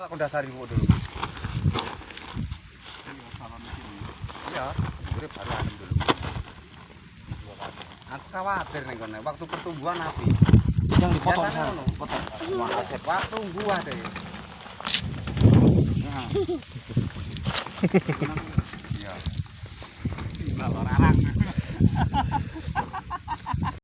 Karena aku dasari ibu dulu. Iya, salam gue baru adem dulu. Aku khawatir nih, kono, waktu pertumbuhan api. Yang dipotong sana, potong. Wah, asep waktu gua deh. Iya. Iya. Iya. Iya.